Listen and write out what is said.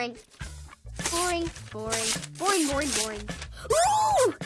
boring. Boring, boring, boring, boring, boring.